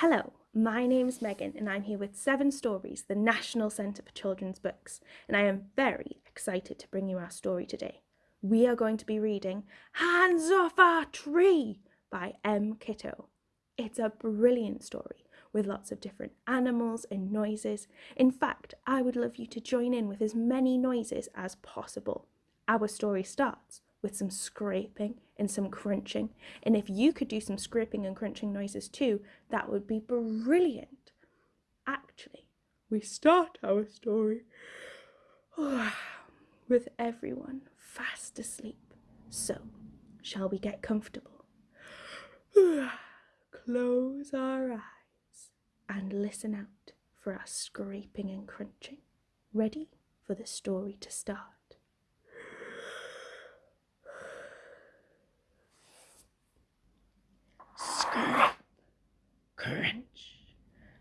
Hello, my name's Megan and I'm here with Seven Stories, the National Centre for Children's Books, and I am very excited to bring you our story today. We are going to be reading Hands Off Our Tree by M. Kitto. It's a brilliant story with lots of different animals and noises. In fact, I would love you to join in with as many noises as possible. Our story starts with some scraping and some crunching. And if you could do some scraping and crunching noises too, that would be brilliant. Actually, we start our story with everyone fast asleep. So, shall we get comfortable? Close our eyes and listen out for our scraping and crunching. Ready for the story to start? crunch,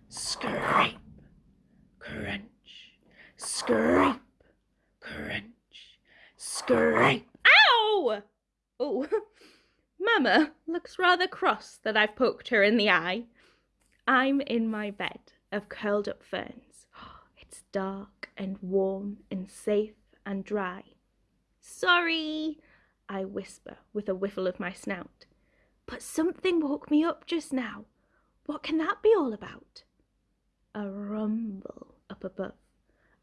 scrape, crunch, scrape, crunch, scrape. Ow! Oh, Mama looks rather cross that I've poked her in the eye. I'm in my bed of curled up ferns. It's dark and warm and safe and dry. Sorry, I whisper with a whiffle of my snout. But something woke me up just now. What can that be all about? A rumble up above,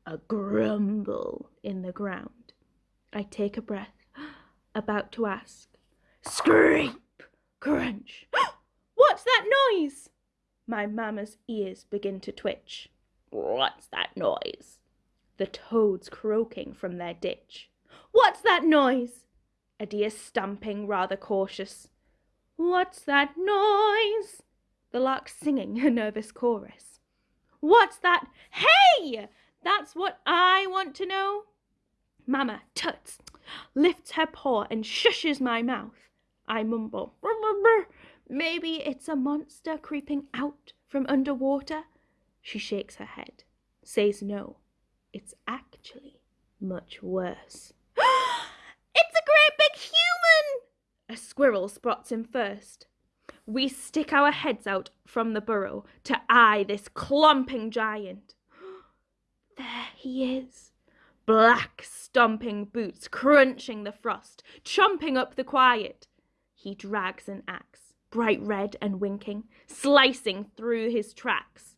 a grumble in the ground. I take a breath, about to ask. Scrape! Crunch! What's that noise? My mamma's ears begin to twitch. What's that noise? The toads croaking from their ditch. What's that noise? A deer stamping rather cautious. What's that noise? the lark singing a nervous chorus. What's that? Hey! That's what I want to know. Mamma tuts, lifts her paw and shushes my mouth. I mumble, brr, maybe it's a monster creeping out from underwater. She shakes her head, says no. It's actually much worse. it's a great big human! A squirrel spots him first. We stick our heads out from the burrow to eye this clumping giant. There he is. Black stomping boots crunching the frost, chomping up the quiet. He drags an axe, bright red and winking, slicing through his tracks.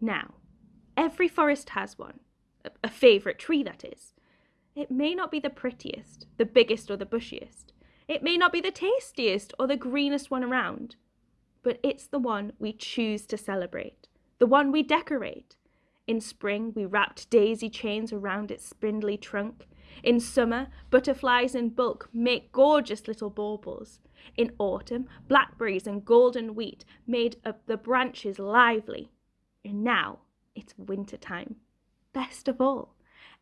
Now, every forest has one, a, a favourite tree that is. It may not be the prettiest, the biggest or the bushiest, it may not be the tastiest or the greenest one around, but it's the one we choose to celebrate, the one we decorate. In spring, we wrapped daisy chains around its spindly trunk. In summer, butterflies in bulk make gorgeous little baubles. In autumn, blackberries and golden wheat made up the branches lively. And now it's winter time. Best of all,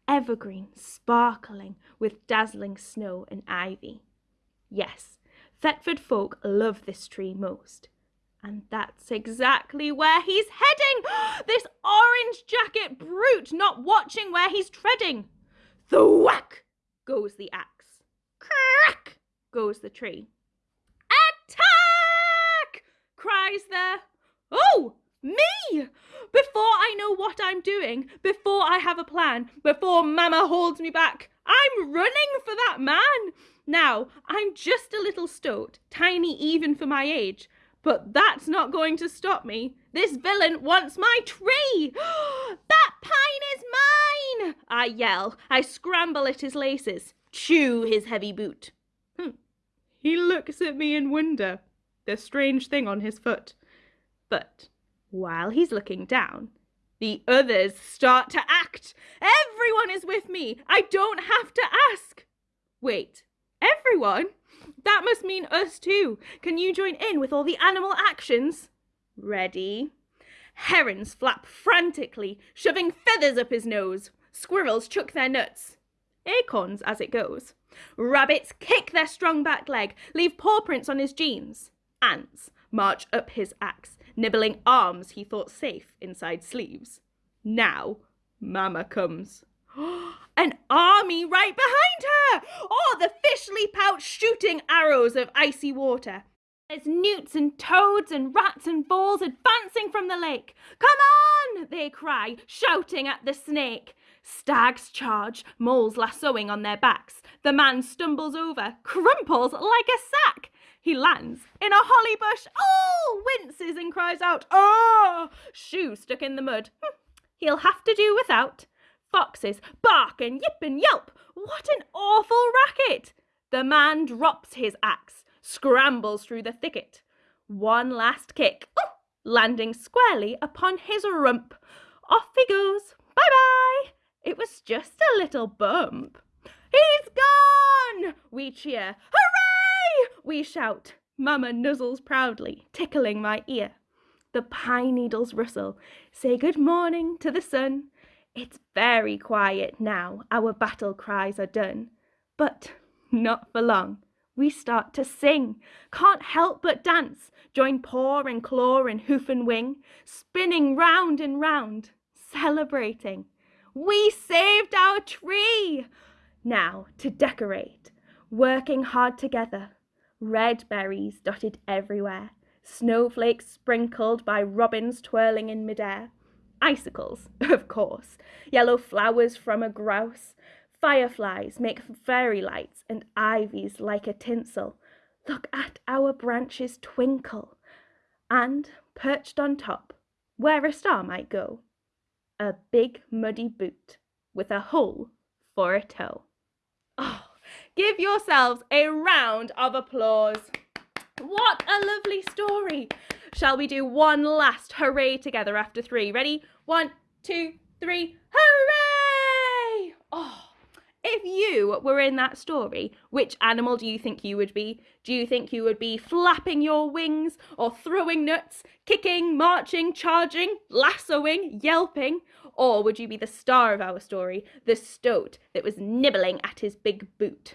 evergreen sparkling with dazzling snow and ivy. Yes, Thetford folk love this tree most. And that's exactly where he's heading! this orange jacket brute not watching where he's treading! Thwack goes the axe. Crack goes the tree. Attack! cries the... Oh, me! Before I know what I'm doing, before I have a plan, before Mama holds me back, I'm running for that man. Now, I'm just a little stoat, tiny even for my age, but that's not going to stop me. This villain wants my tree! that pine is mine! I yell. I scramble at his laces, chew his heavy boot. Hm. He looks at me in wonder, the strange thing on his foot. But while he's looking down, the others start to act. Everyone is with me. I don't have to ask. Wait, Everyone? That must mean us too. Can you join in with all the animal actions? Ready? Herons flap frantically, shoving feathers up his nose. Squirrels chuck their nuts. Acorns as it goes. Rabbits kick their strong back leg, leave paw prints on his jeans. Ants march up his axe, nibbling arms he thought safe inside sleeves. Now, Mama comes. An army right behind her! Oh, the fish leap out shooting arrows of icy water. There's newts and toads and rats and voles advancing from the lake. Come on, they cry, shouting at the snake. Stags charge, moles lassoing on their backs. The man stumbles over, crumples like a sack. He lands in a holly bush, oh, winces and cries out, oh, shoe stuck in the mud. Hm, he'll have to do without. Foxes bark and yip and yelp. What an awful racket! The man drops his axe scrambles through the thicket. One last kick, oh, landing squarely upon his rump. Off he goes. Bye bye. It was just a little bump. He's gone! We cheer. Hooray! We shout. Mamma nuzzles proudly, tickling my ear. The pine needles rustle, say good morning to the sun. It's very quiet now, our battle cries are done. But not for long we start to sing. Can't help but dance, join paw and claw and hoof and wing, spinning round and round, celebrating. We saved our tree! Now to decorate, working hard together. Red berries dotted everywhere, snowflakes sprinkled by robins twirling in midair. Icicles, of course, yellow flowers from a grouse, Fireflies make fairy lights and ivies like a tinsel. Look at our branches twinkle. And perched on top, where a star might go, a big muddy boot with a hole for a toe. Oh, give yourselves a round of applause. What a lovely story. Shall we do one last hooray together after three? Ready? One, two, three, hooray! Oh. If you were in that story, which animal do you think you would be? Do you think you would be flapping your wings or throwing nuts, kicking, marching, charging, lassoing, yelping? Or would you be the star of our story, the stoat that was nibbling at his big boot?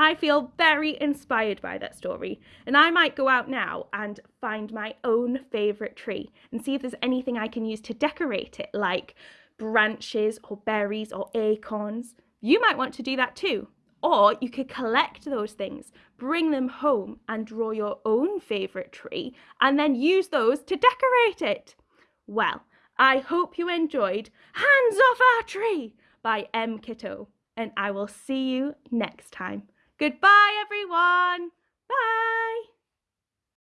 I feel very inspired by that story, and I might go out now and find my own favourite tree and see if there's anything I can use to decorate it, like branches or berries or acorns. You might want to do that too. Or you could collect those things, bring them home and draw your own favourite tree and then use those to decorate it. Well, I hope you enjoyed Hands Off Our Tree by M. Kitto and I will see you next time. Goodbye everyone. Bye.